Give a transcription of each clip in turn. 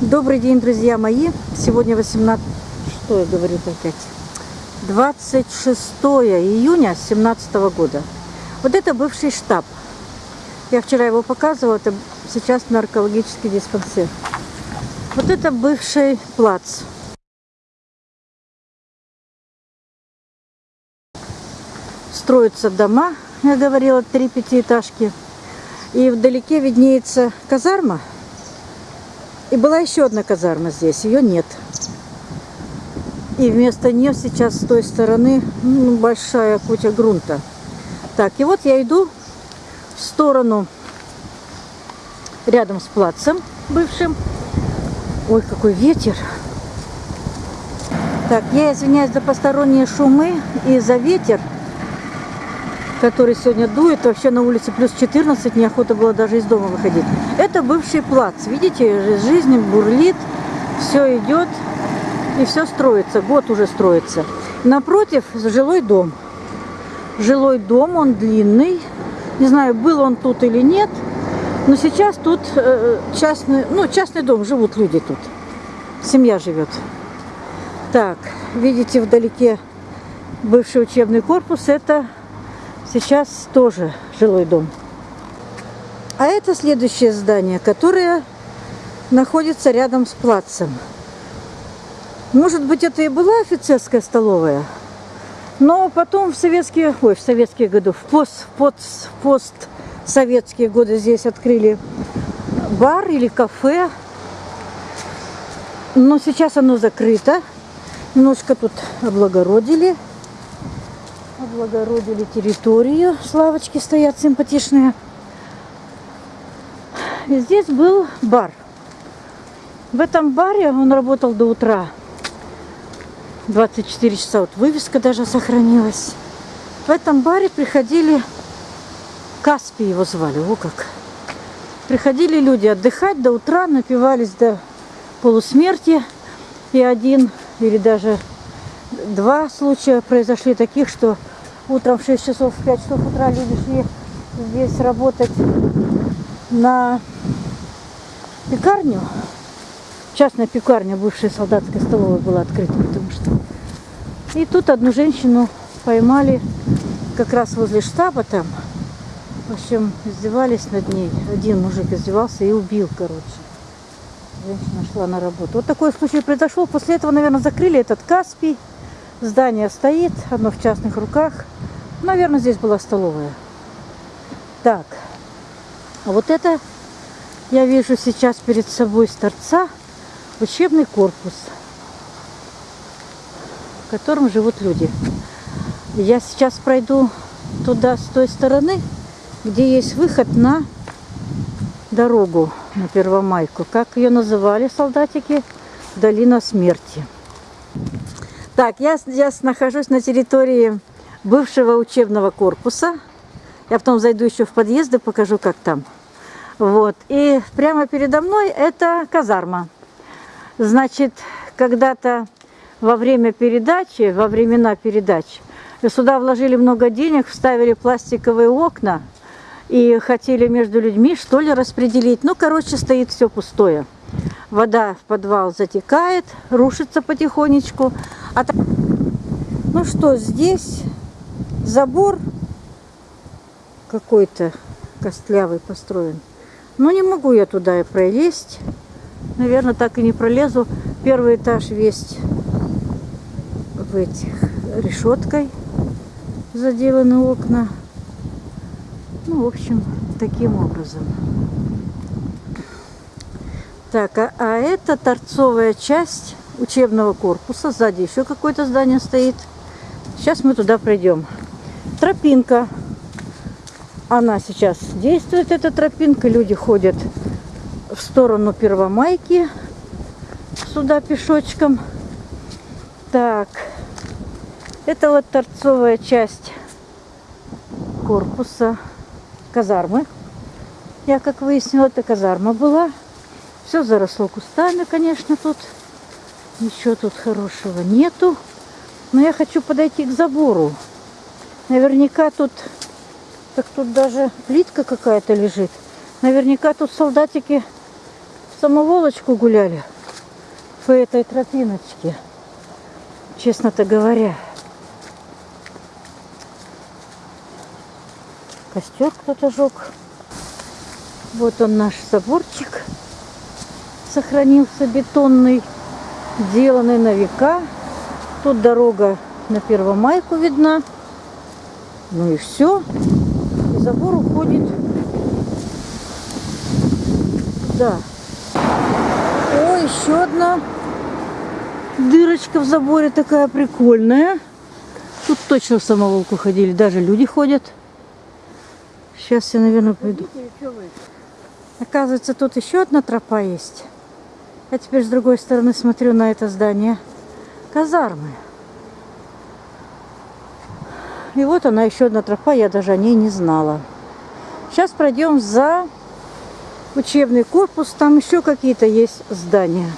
Добрый день, друзья мои. Сегодня 18... Что я говорю опять? 26 июня 2017 года. Вот это бывший штаб. Я вчера его показывала. Это сейчас наркологический диспансер. Вот это бывший плац. Строятся дома, я говорила, три пятиэтажки. И вдалеке виднеется казарма. И была еще одна казарма здесь, ее нет. И вместо нее сейчас с той стороны ну, большая куча грунта. Так, и вот я иду в сторону рядом с плацем бывшим. Ой, какой ветер. Так, я извиняюсь за посторонние шумы и за ветер который сегодня дует. Вообще на улице плюс 14, неохота было даже из дома выходить. Это бывший плац. Видите, жизнь бурлит, все идет и все строится. Год уже строится. Напротив жилой дом. Жилой дом, он длинный. Не знаю, был он тут или нет. Но сейчас тут э, частный, ну, частный дом, живут люди тут. Семья живет. Так, видите вдалеке бывший учебный корпус. Это Сейчас тоже жилой дом. А это следующее здание, которое находится рядом с плацем. Может быть, это и была офицерская столовая, но потом в советские, ой, в советские годы, в пост, пост, годы здесь открыли бар или кафе. Но сейчас оно закрыто. Немножко тут облагородили облагородили территорию. Славочки стоят симпатичные. И здесь был бар. В этом баре он работал до утра. 24 часа. Вот вывеска даже сохранилась. В этом баре приходили... Каспи его звали. О как. Приходили люди отдыхать до утра, напивались до полусмерти. И один или даже два случая произошли таких, что утром в 6 часов, в 5 часов утра люди шли здесь работать на пекарню. Частная пекарня, бывшая солдатская столовая была открыта, потому что... И тут одну женщину поймали как раз возле штаба там. В общем, издевались над ней. Один мужик издевался и убил, короче. Женщина шла на работу. Вот такой случай произошел. После этого, наверное, закрыли этот Каспий. Здание стоит, оно в частных руках. Наверное, здесь была столовая. Так, а вот это я вижу сейчас перед собой с торца учебный корпус, в котором живут люди. Я сейчас пройду туда с той стороны, где есть выход на дорогу на Первомайку. Как ее называли солдатики? Долина смерти. Так, я, я нахожусь на территории бывшего учебного корпуса. Я потом зайду еще в подъезды, покажу, как там. Вот. И прямо передо мной это казарма. Значит, когда-то во время передачи, во времена передач, сюда вложили много денег, вставили пластиковые окна и хотели между людьми что ли распределить. Ну, короче, стоит все пустое. Вода в подвал затекает, рушится потихонечку. А так... Ну что, здесь забор какой-то костлявый построен. Но не могу я туда и пролезть. Наверное, так и не пролезу. Первый этаж весь в этих решеткой заделаны окна. Ну, в общем, таким образом. Так, а, а это торцовая часть учебного корпуса. Сзади еще какое-то здание стоит. Сейчас мы туда пройдем тропинка. Она сейчас действует, эта тропинка. Люди ходят в сторону Первомайки сюда пешочком. Так, это вот торцовая часть корпуса казармы. Я, как выяснила, это казарма была. Все заросло кустами, конечно, тут. Ничего тут хорошего нету. Но я хочу подойти к забору. Наверняка тут, так тут даже плитка какая-то лежит. Наверняка тут солдатики самоволочку гуляли по этой тропиночке, честно-то говоря. Костер кто-то жег. Вот он наш заборчик. Сохранился бетонный, сделанный на века. Тут дорога на Первомайку видна. Ну и все. И забор уходит да. О, еще одна дырочка в заборе такая прикольная. Тут точно в самоволку ходили, даже люди ходят. Сейчас я, наверное, пойду. Оказывается, тут еще одна тропа есть. Я теперь с другой стороны смотрю на это здание. Казармы. И вот она, еще одна тропа, я даже о ней не знала. Сейчас пройдем за учебный корпус, там еще какие-то есть здания.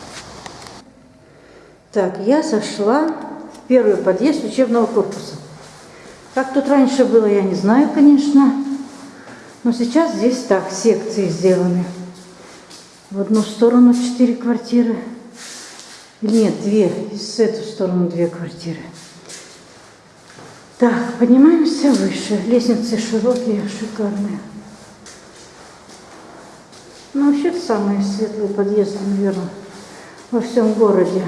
Так, я зашла в первый подъезд учебного корпуса. Как тут раньше было, я не знаю, конечно. Но сейчас здесь так, секции сделаны. В одну сторону четыре квартиры. Нет, две. С эту сторону две квартиры. Так, поднимаемся выше. Лестницы широкие, шикарные. Ну, вообще самые светлые подъезды, наверное, во всем городе.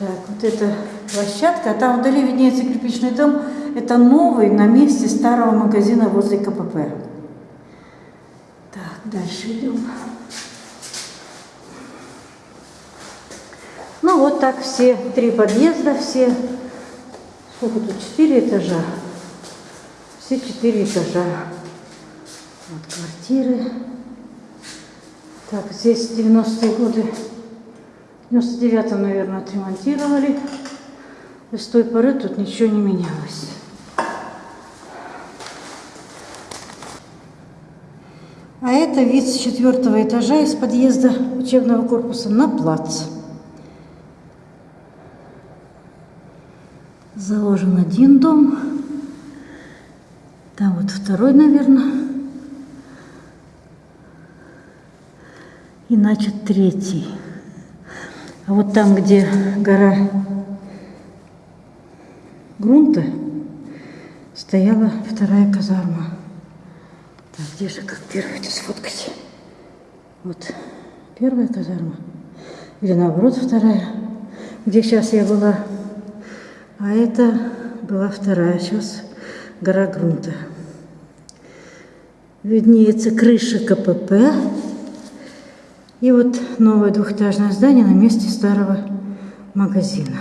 Так, вот эта площадка, а там вдали виднеется кирпичный дом. Это новый на месте старого магазина возле КПП. Дальше идем. Ну вот так все три подъезда, все, сколько тут, четыре этажа. Все четыре этажа. Вот квартиры. Так, здесь 90-е годы, в 99-м, наверное, отремонтировали. И с той поры тут ничего не менялось. А это вид с четвертого этажа из подъезда учебного корпуса на плац. Заложен один дом. Там вот второй, наверное. и начат третий. А вот там, где гора грунта, стояла вторая казарма. Где же, как первую это сфоткать? Вот первая казарма. Или наоборот вторая, где сейчас я была. А это была вторая, сейчас гора грунта. Виднеется крыша КПП. И вот новое двухэтажное здание на месте старого магазина.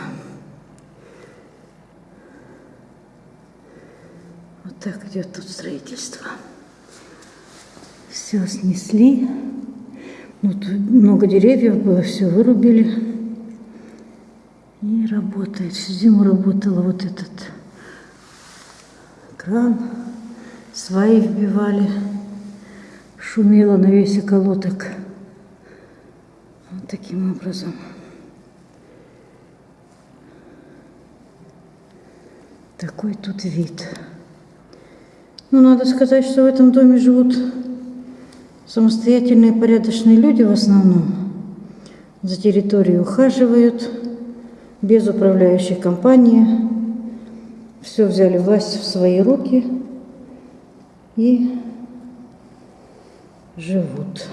Вот так идет тут строительство. Все снесли. Вот много деревьев было, все вырубили. И работает. Всю зиму работала вот этот кран. Сваи вбивали. Шумело на весь околоток таким образом. Такой тут вид. Ну, надо сказать, что в этом доме живут самостоятельные порядочные люди в основном. За территорией ухаживают, без управляющей компании. Все взяли власть в свои руки и живут.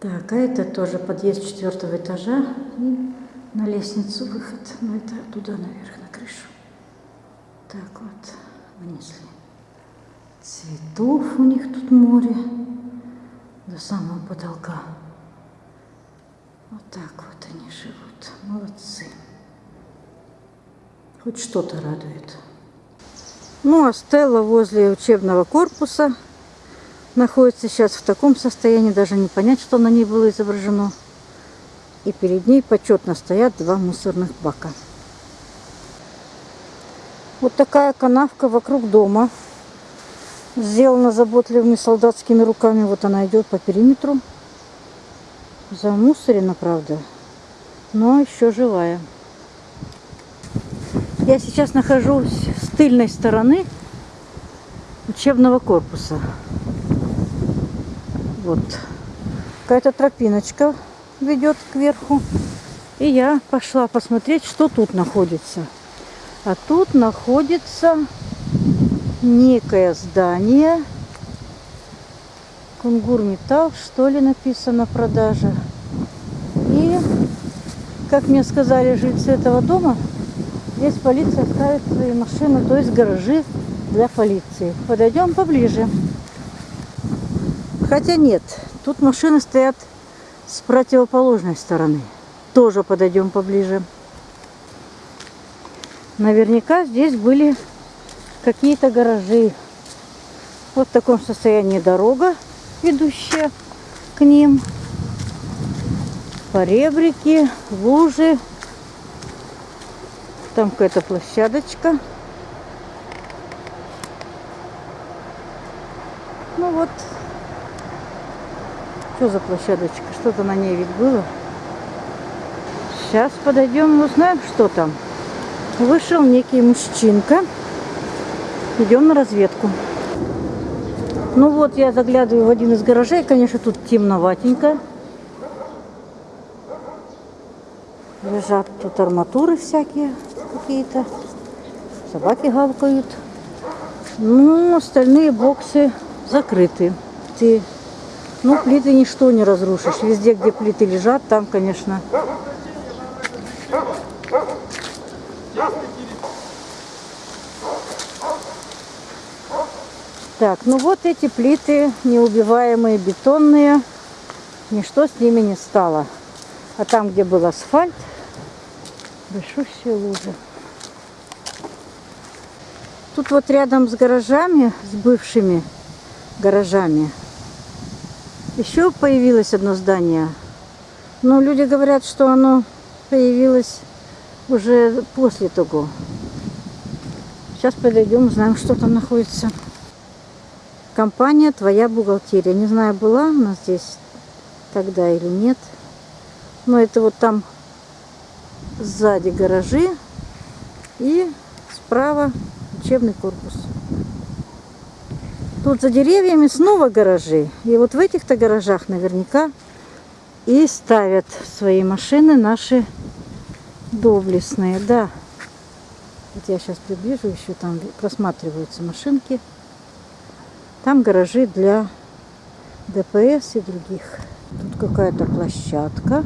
Так, а это тоже подъезд четвертого этажа и на лестницу выход. Ну, это туда наверх, на крышу. Так вот, вынесли. Цветов у них тут море до самого потолка. Вот так вот они живут. Молодцы. Хоть что-то радует. Ну, а Стелла возле учебного корпуса находится сейчас в таком состоянии, даже не понять, что на ней было изображено. И перед ней почетно стоят два мусорных бака. Вот такая канавка вокруг дома. Сделана заботливыми солдатскими руками. Вот она идет по периметру. Замусорена, правда, но еще живая. Я сейчас нахожусь с тыльной стороны учебного корпуса. Вот Какая-то тропиночка ведет кверху. И я пошла посмотреть, что тут находится. А тут находится некое здание. Кунгур Металл, что ли, написано продажа. И, как мне сказали жильцы этого дома, здесь полиция ставит свои машины, то есть гаражи для полиции. Подойдем поближе. Хотя нет, тут машины стоят с противоположной стороны. Тоже подойдем поближе. Наверняка здесь были какие-то гаражи. Вот в таком состоянии дорога, ведущая к ним. Поребрики, лужи. Там какая-то площадочка. Ну вот. Что за площадочка? Что-то на ней ведь было. Сейчас подойдем, узнаем, что там. Вышел некий мужчинка. Идем на разведку. Ну вот, я заглядываю в один из гаражей. Конечно, тут темноватенько. Лежат тут арматуры всякие какие-то. Собаки гавкают. Ну, остальные боксы закрыты. Ты, ну, плиты ничто не разрушишь. Везде, где плиты лежат, там, конечно, Так, ну вот эти плиты неубиваемые, бетонные. Ничто с ними не стало. А там, где был асфальт, большущие лужи. Тут вот рядом с гаражами, с бывшими гаражами, еще появилось одно здание. Но люди говорят, что оно появилось уже после того. Сейчас подойдем, узнаем, что там находится. Компания «Твоя бухгалтерия». Не знаю, была у нас здесь тогда или нет. Но это вот там сзади гаражи и справа учебный корпус. Тут за деревьями снова гаражи. И вот в этих-то гаражах наверняка и ставят свои машины наши доблестные. Да. Вот я сейчас приближу, еще там просматриваются машинки. Там гаражи для ДПС и других. Тут какая-то площадка.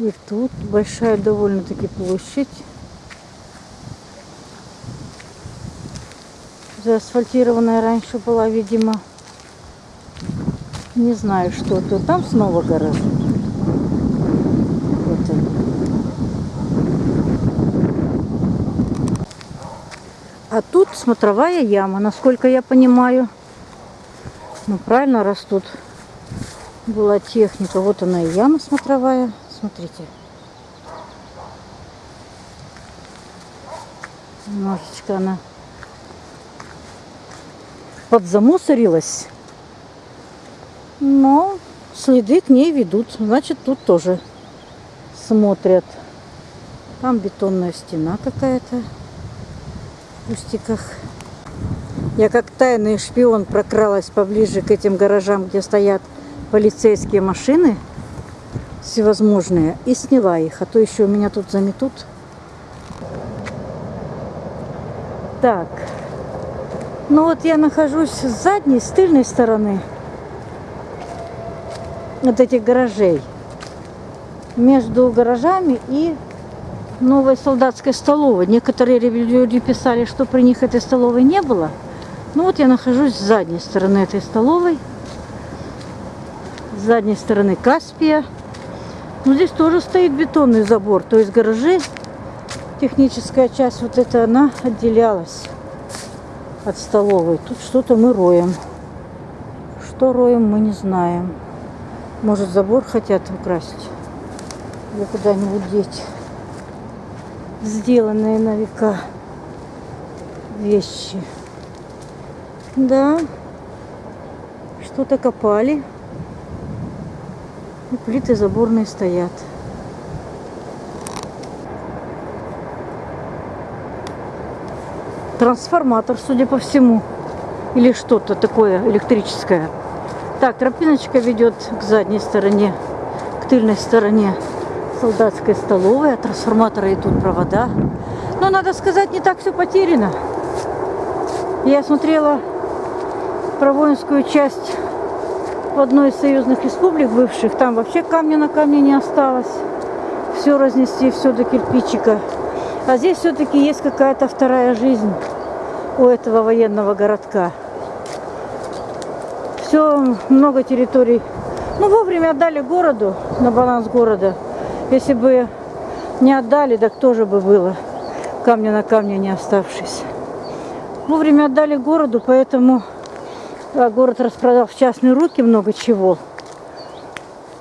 И тут большая довольно-таки площадь. Заасфальтированная раньше была, видимо. Не знаю, что тут. Там снова гаражи. А тут смотровая яма, насколько я понимаю. Ну, правильно, раз тут была техника. Вот она и яма смотровая. Смотрите. Немножечко она подзамусорилась. Но следы к ней ведут. Значит, тут тоже смотрят. Там бетонная стена какая-то кустиках. Я как тайный шпион прокралась поближе к этим гаражам, где стоят полицейские машины всевозможные, и сняла их, а то еще меня тут заметут. Так, ну вот я нахожусь с задней, с тыльной стороны от этих гаражей. Между гаражами и новой солдатской столовой. Некоторые люди писали, что при них этой столовой не было. Ну вот я нахожусь с задней стороны этой столовой. С задней стороны Каспия. Ну здесь тоже стоит бетонный забор, то есть гаражи. Техническая часть вот эта, она отделялась от столовой. Тут что-то мы роем. Что роем, мы не знаем. Может забор хотят украсить или куда-нибудь деть сделанные на века вещи. Да, что-то копали. И плиты заборные стоят. Трансформатор, судя по всему. или что-то такое электрическое. Так, тропиночка ведет к задней стороне, к тыльной стороне солдатской столовой. От трансформатора идут провода. Но, надо сказать, не так все потеряно. Я смотрела про воинскую часть в одной из союзных республик бывших. Там вообще камня на камне не осталось. Все разнести, все до кирпичика. А здесь все-таки есть какая-то вторая жизнь у этого военного городка. Все, много территорий. Ну, вовремя отдали городу, на баланс города. Если бы не отдали, так тоже бы было. Камня на камне не оставшись. Вовремя отдали городу, поэтому а, город распродал в частные руки много чего.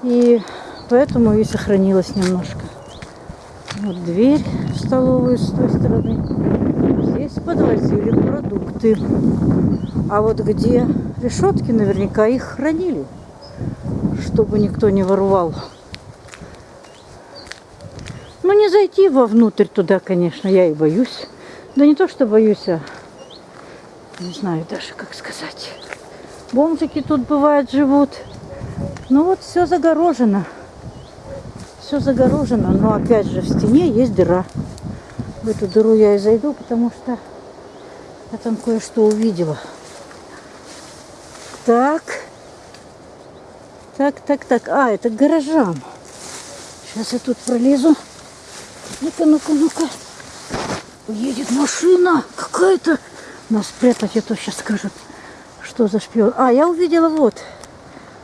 И поэтому и сохранилось немножко. Вот дверь в столовую с той стороны. Здесь подвозили продукты. А вот где решетки, наверняка их хранили, чтобы никто не воровал. Ну, не зайти вовнутрь туда, конечно, я и боюсь. Да не то, что боюсь, а не знаю даже, как сказать. Бомжики тут бывают живут. Ну вот все загорожено все загорожено, но опять же в стене есть дыра. В эту дыру я и зайду, потому что я там кое-что увидела. Так. Так, так, так. А, это к гаражам. Сейчас я тут пролезу. Ну-ка, ну-ка, ну-ка. Едет машина какая-то. Нас спрятать, а то сейчас скажут, что за шпион. А, я увидела вот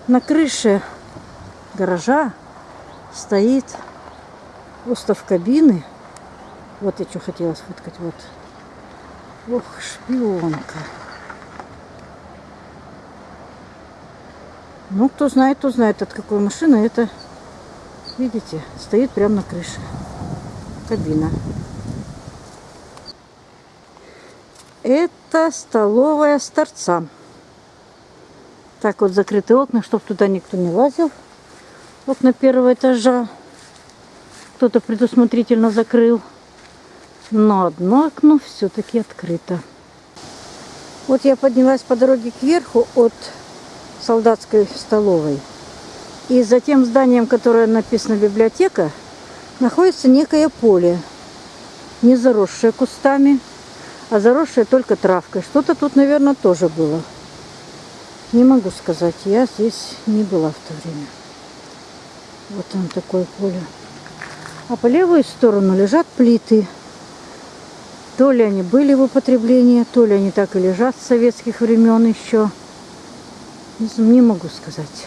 на крыше гаража стоит остов кабины. Вот я что хотела сфоткать. Вот. Ох, шпионка. Ну, кто знает, кто знает, от какой машины это. Видите, стоит прямо на крыше. Кабина. Это столовая с торца. Так вот закрыты окна, чтобы туда никто не лазил окна первого этажа. Кто-то предусмотрительно закрыл. Но одно окно все-таки открыто. Вот я поднялась по дороге кверху от солдатской столовой. И за тем зданием, которое написано библиотека, находится некое поле. Не заросшее кустами, а заросшее только травкой. Что-то тут, наверное, тоже было. Не могу сказать, я здесь не была в то время. Вот там такое поле. А по левую сторону лежат плиты. То ли они были в употреблении, то ли они так и лежат с советских времен еще. Не могу сказать.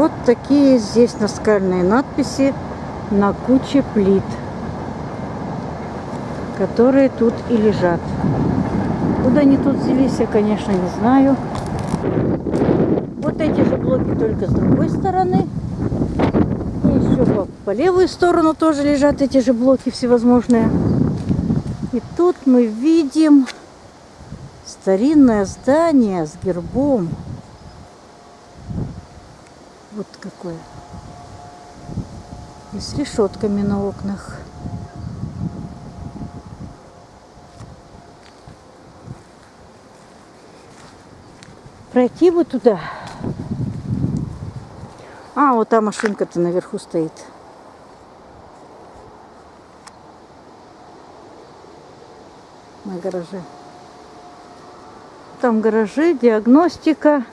Вот такие здесь наскальные надписи на куче плит которые тут и лежат. Куда они тут взялись, я, конечно, не знаю. Вот эти же блоки только с другой стороны. И еще по, по левую сторону тоже лежат эти же блоки всевозможные. И тут мы видим старинное здание с гербом. Вот какое. С решетками на окнах. Пройти бы туда. А, вот та машинка-то наверху стоит. На гараже. Там гаражи, диагностика.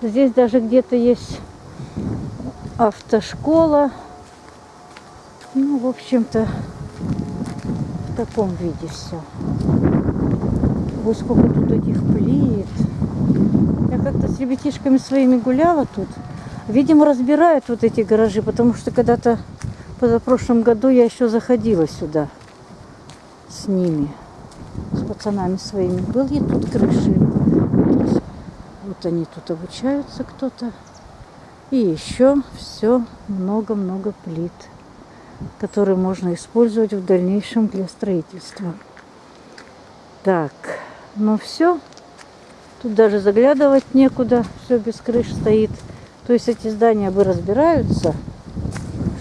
Здесь даже где-то есть автошкола. Ну, в общем-то, в таком виде все. Вот сколько тут этих плит. Я как-то с ребятишками своими гуляла тут. Видимо, разбирают вот эти гаражи, потому что когда-то позапрошлом году я еще заходила сюда с ними, с пацанами своими. Были тут крыши. Вот они тут обучаются кто-то. И еще все много-много плит, которые можно использовать в дальнейшем для строительства. Так, ну все. Тут даже заглядывать некуда, все без крыш стоит. То есть эти здания бы разбираются,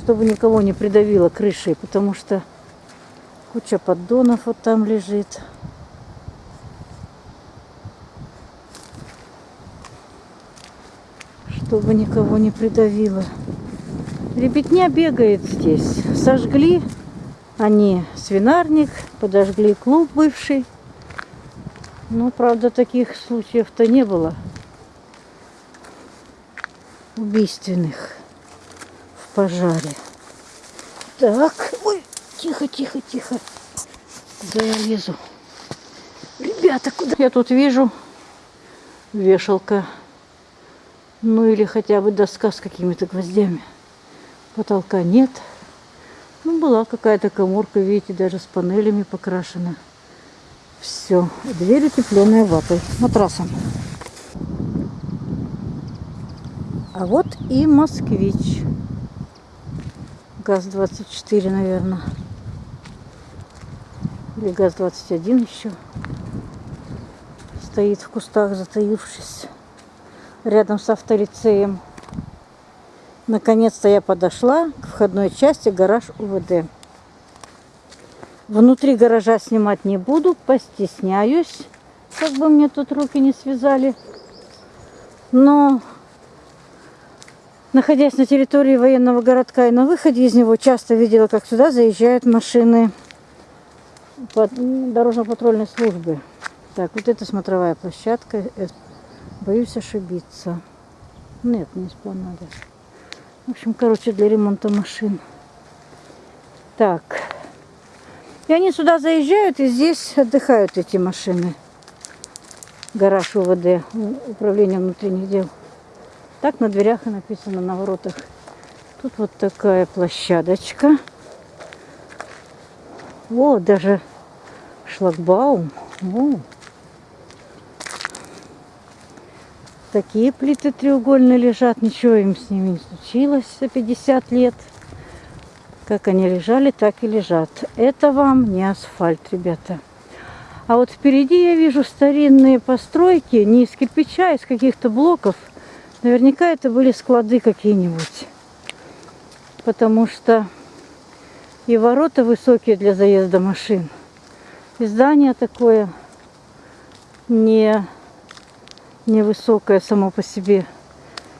чтобы никого не придавило крышей, потому что куча поддонов вот там лежит. Чтобы никого не придавило. Ребятня бегает здесь. Сожгли они свинарник, подожгли клуб бывший. Ну, правда, таких случаев-то не было убийственных в пожаре. Так, ой, тихо, тихо, тихо. Куда я лезу? Ребята, куда? Я тут вижу вешалка. Ну или хотя бы доска с какими-то гвоздями. Потолка нет. Ну, была какая-то коморка, видите, даже с панелями покрашена. Все. Дверь утепленная ватой, матрасом. А вот и москвич. ГАЗ-24, наверное. Или ГАЗ-21 еще. Стоит в кустах, затаившись. Рядом с авторицеем. Наконец-то я подошла к входной части гараж УВД. Внутри гаража снимать не буду, постесняюсь, как бы мне тут руки не связали. Но, находясь на территории военного городка и на выходе из него, часто видела, как сюда заезжают машины дорожно-патрульной службы. Так, вот это смотровая площадка. Э, боюсь ошибиться. Нет, не надо. В общем, короче, для ремонта машин. Так. И они сюда заезжают, и здесь отдыхают эти машины. Гараж УВД, управление внутренних дел. Так на дверях и написано, на воротах. Тут вот такая площадочка. О, даже шлагбаум. О. Такие плиты треугольные лежат, ничего им с ними не случилось за 50 лет. Как они лежали, так и лежат. Это вам не асфальт, ребята. А вот впереди я вижу старинные постройки, не из кирпича, а из каких-то блоков. Наверняка это были склады какие-нибудь. Потому что и ворота высокие для заезда машин. И здание такое не невысокое само по себе.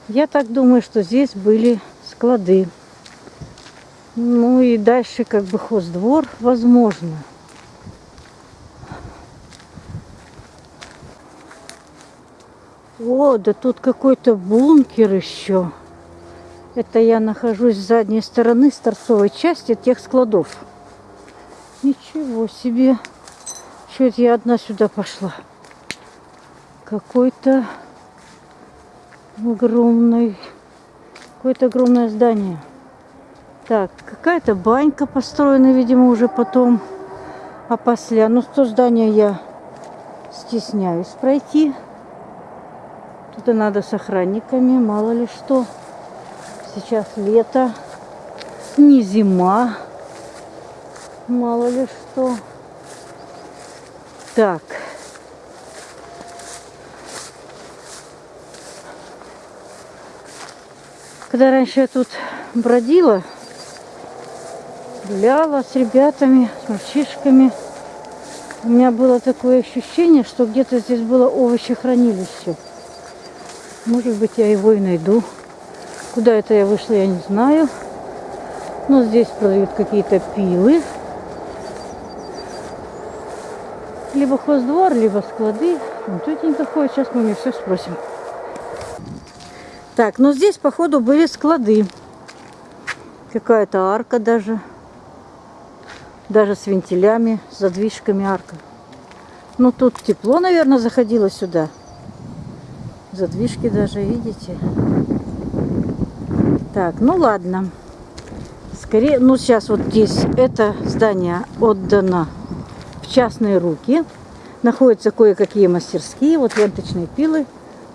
Я так думаю, что здесь были склады. Ну и дальше как бы хоздвор, возможно. О, да тут какой-то бункер еще. Это я нахожусь с задней стороны, с торцовой части тех складов. Ничего себе. Это я одна сюда пошла? Какой-то огромный, какое-то огромное здание. Так, какая-то банька построена, видимо, уже потом. А после, ну, то здание я стесняюсь пройти. Тут и надо с охранниками, мало ли что. Сейчас лето, не зима, мало ли что. Так, Когда раньше я тут бродила, гуляла с ребятами, с мальчишками, у меня было такое ощущение, что где-то здесь было овощехранилище. Может быть, я его и найду. Куда это я вышла, я не знаю. Но здесь продают какие-то пилы. Либо хоздвор, либо склады. Вот тетенька ходит, сейчас мы у нее все спросим. Так, ну здесь, походу, были склады. Какая-то арка даже. Даже с вентилями, с задвижками арка. Ну, тут тепло, наверное, заходило сюда. Задвижки даже, видите? Так, ну ладно. Скорее, ну сейчас вот здесь это здание отдано в частные руки. Находятся кое-какие мастерские, вот ленточные пилы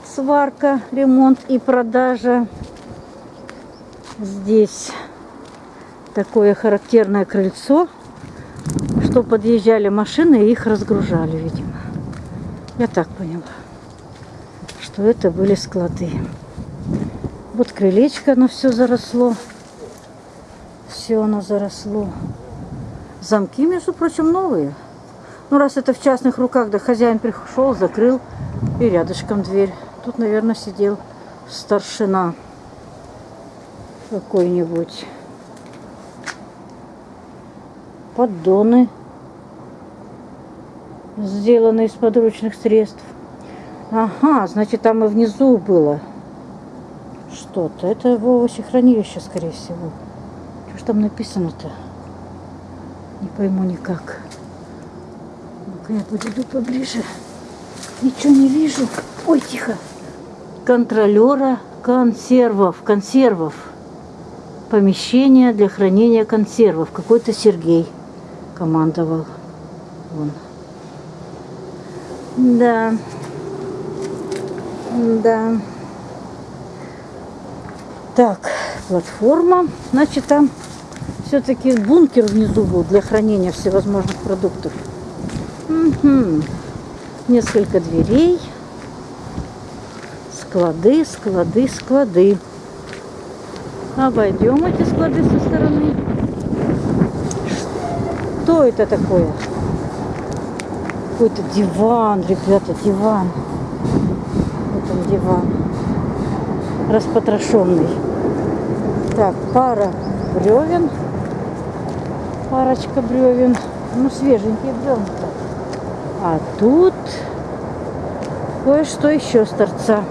сварка, ремонт и продажа. Здесь такое характерное крыльцо, что подъезжали машины и их разгружали, видимо. Я так поняла, что это были склады. Вот крылечко, оно все заросло. Все оно заросло. Замки, между прочим, новые. Ну, раз это в частных руках, да хозяин пришел, закрыл, и рядышком дверь. Тут, наверное, сидел старшина какой-нибудь. Поддоны, сделаны из подручных средств. Ага, значит, там и внизу было что-то. Это в овощехранилище, скорее всего. Что ж там написано-то? Не пойму никак. Ну-ка я подойду поближе. Ничего не вижу. Ой, тихо. Контролера консервов. Консервов. Помещение для хранения консервов. Какой-то Сергей командовал. Вон. Да. Да. Так, платформа. Значит, там все-таки бункер внизу был для хранения всевозможных продуктов. Угу. Несколько дверей. Склады, склады, склады. Обойдем эти склады со стороны. Что это такое? Какой-то диван, ребята, диван. Вот он диван. Распотрошенный. Так, пара бревен. Парочка бревен. Ну, свеженькие бревна. А тут кое-что еще с торца.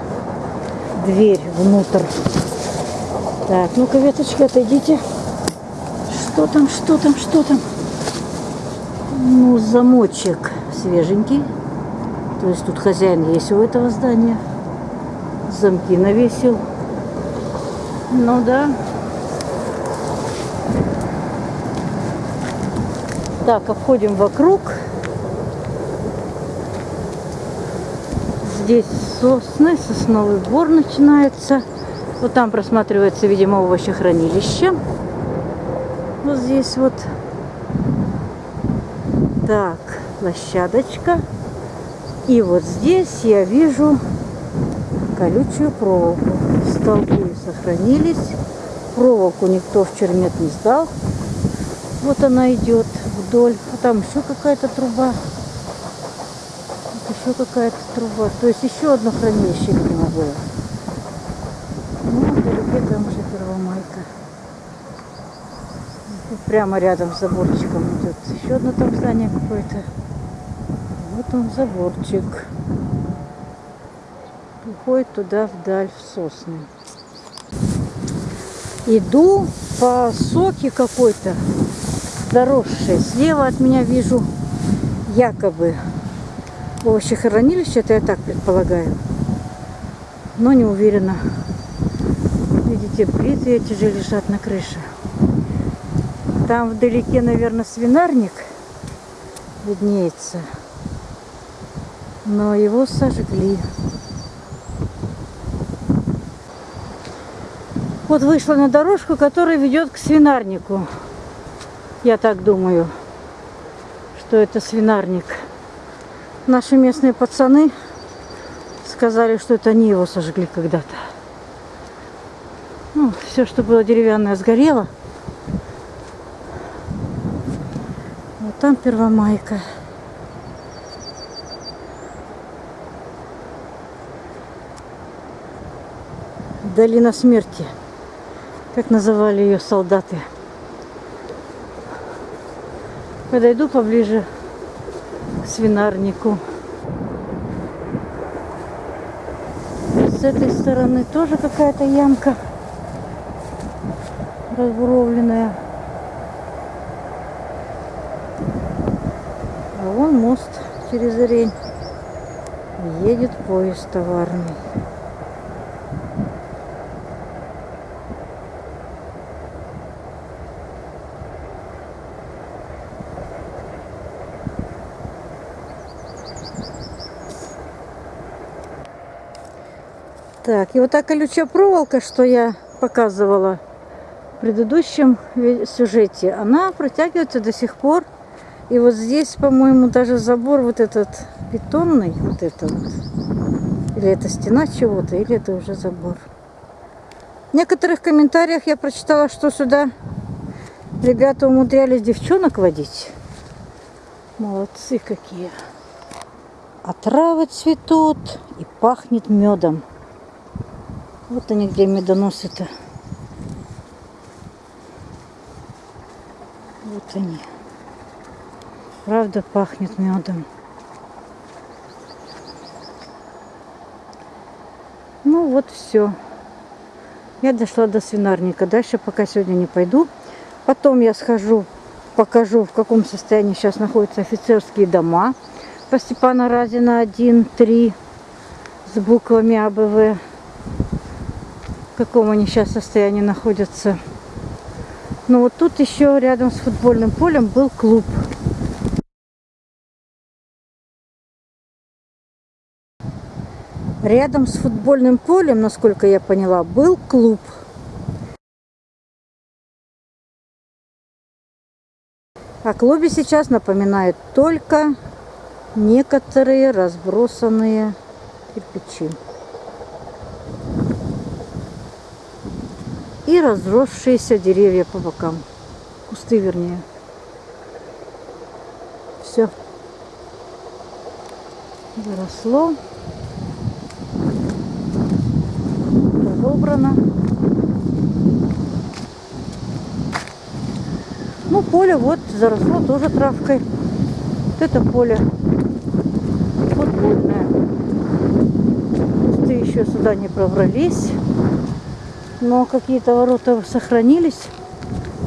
Дверь внутрь. Так, ну-ка, веточки, отойдите. Что там, что там, что там? Ну, замочек свеженький. То есть тут хозяин есть у этого здания. Замки навесил. Ну да. Так, обходим вокруг. Здесь сосны, сосновый бор начинается. Вот там просматривается, видимо, овощехранилище. Вот здесь вот. Так, площадочка. И вот здесь я вижу колючую проволоку. Столбы сохранились. Проволоку никто в чермет не сдал. Вот она идет вдоль. А там еще какая-то труба еще какая-то труба. То есть еще одно хранилище, видимо, было. Ну, вдалеке там уже Первомайка. Прямо рядом с заборчиком идет. Еще одно там здание какое-то. Вот он заборчик. Уходит туда вдаль, в сосны. Иду по соке какой-то заросшей. Слева от меня вижу якобы овощехранилище, это я так предполагаю. Но не уверена. Видите, плиты эти же лежат на крыше. Там вдалеке, наверное, свинарник виднеется. Но его сожгли. Вот вышла на дорожку, которая ведет к свинарнику. Я так думаю, что это свинарник. Наши местные пацаны сказали, что это они его сожгли когда-то. Ну, все, что было деревянное, сгорело. Вот там Первомайка. Долина смерти, как называли ее солдаты. Подойду поближе свинарнику. С этой стороны тоже какая-то ямка разбуровленная. А вон мост через Рень. Едет поезд товарный. Так, и вот та колючая проволока, что я показывала в предыдущем сюжете, она протягивается до сих пор. И вот здесь, по-моему, даже забор вот этот бетонный, вот это вот. Или это стена чего-то, или это уже забор. В некоторых комментариях я прочитала, что сюда ребята умудрялись девчонок водить. Молодцы какие. А травы цветут и пахнет медом. Вот они где медоносы-то. Вот они. Правда пахнет медом. Ну вот все. Я дошла до свинарника. Дальше пока сегодня не пойду. Потом я схожу, покажу, в каком состоянии сейчас находятся офицерские дома по Степана Разина 1, 3 с буквами АБВ. В каком они сейчас состоянии находятся. Но вот тут еще рядом с футбольным полем был клуб. Рядом с футбольным полем, насколько я поняла, был клуб. О клубе сейчас напоминают только некоторые разбросанные кирпичи. И разросшиеся деревья по бокам. Кусты, вернее. Все. Заросло. Разобрано. Ну, поле вот заросло тоже травкой. Вот это поле футбольное. Кусты еще сюда не пробрались но какие-то ворота сохранились,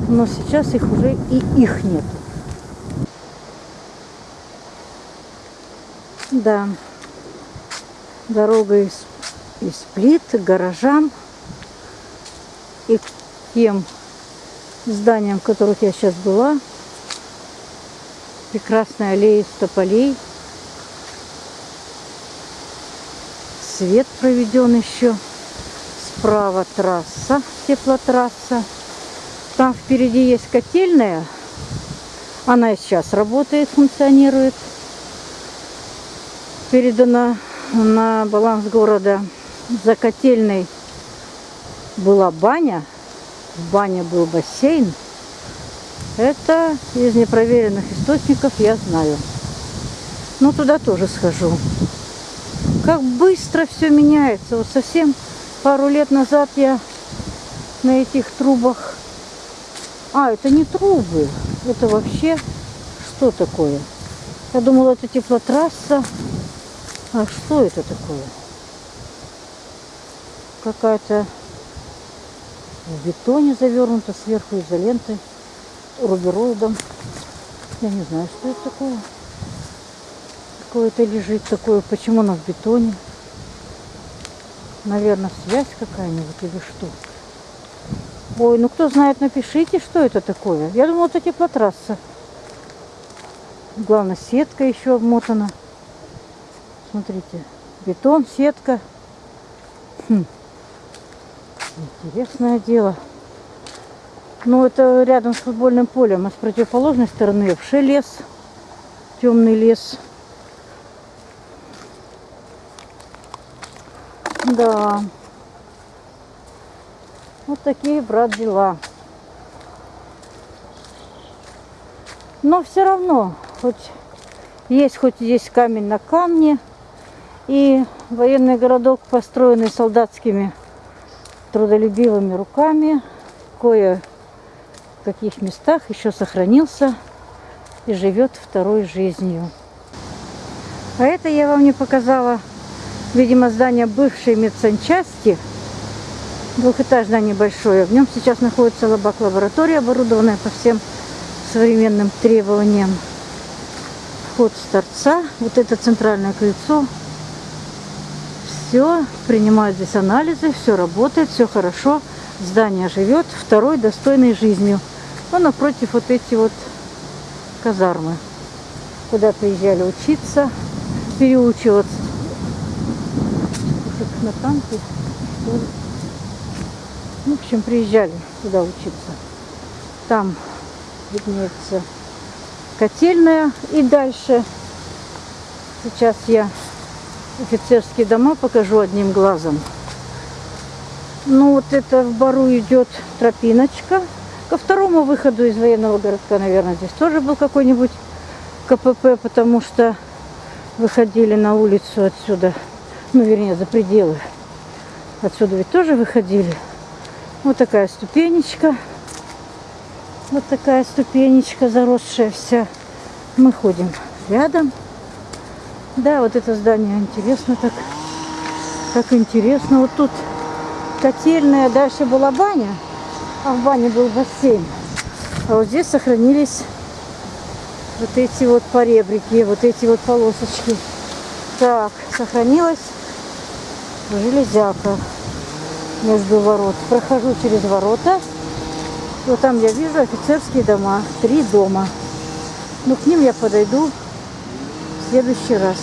но сейчас их уже и их нет. Да, дорога из, из плит к гаражам и к тем зданиям, в которых я сейчас была. Прекрасная аллея из тополей. Свет проведен еще справа трасса, теплотрасса. Там впереди есть котельная. Она и сейчас работает, функционирует. Передана на баланс города. За котельной была баня. В бане был бассейн. Это из непроверенных источников я знаю. Но туда тоже схожу. Как быстро все меняется. Вот совсем Пару лет назад я на этих трубах... А, это не трубы. Это вообще что такое? Я думала, это теплотрасса. А что это такое? Какая-то в бетоне завернута сверху изолентой, рубероидом. Я не знаю, что это такое. Какое-то лежит такое. Почему оно в бетоне? Наверное, связь какая-нибудь или что. Ой, ну кто знает, напишите, что это такое. Я думала, это теплотрасса. Главное, сетка еще обмотана. Смотрите, бетон, сетка. Хм. Интересное дело. Ну, это рядом с футбольным полем, а с противоположной стороны вообще лес. Темный лес. Да. Вот такие, брат, дела. Но все равно, хоть есть хоть здесь камень на камне, и военный городок, построенный солдатскими трудолюбивыми руками, кое в каких местах еще сохранился и живет второй жизнью. А это я вам не показала видимо, здание бывшей медсанчасти, двухэтажное небольшое. В нем сейчас находится лабак-лаборатория, оборудованная по всем современным требованиям. Вход с торца, вот это центральное крыльцо. Все, принимают здесь анализы, все работает, все хорошо. Здание живет второй достойной жизнью. Но напротив вот эти вот казармы, куда приезжали учиться, переучиваться на танки. Ну, в общем, приезжали туда учиться. Там виднеется котельная. И дальше сейчас я офицерские дома покажу одним глазом. Ну вот это в бару идет тропиночка. Ко второму выходу из военного городка, наверное, здесь тоже был какой-нибудь КПП, потому что выходили на улицу отсюда, ну, вернее, за пределы. Отсюда ведь тоже выходили. Вот такая ступенечка. Вот такая ступенечка, заросшая вся. Мы ходим рядом. Да, вот это здание интересно так. Как интересно. Вот тут котельная, дальше была баня, а в бане был бассейн. А вот здесь сохранились вот эти вот поребрики, вот эти вот полосочки. Так, сохранилась железяка между ворот. Прохожу через ворота. Вот там я вижу офицерские дома. Три дома. Но к ним я подойду в следующий раз.